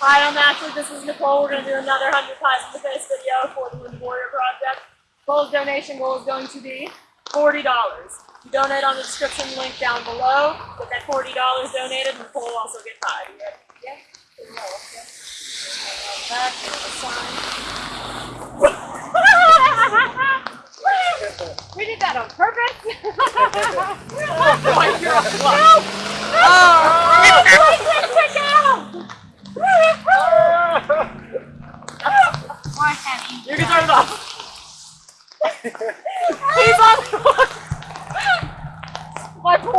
Hi, I'm Ashley. This is Nicole. We're going to do another 100 Pies in the Face video for the Warrior Project. Goal's donation goal is going to be $40. You donate on the description link down below. Get that $40 donated, and Nicole will also get tied. Yeah? Yeah. We did that on purpose. You can turn it off. He's on the My poor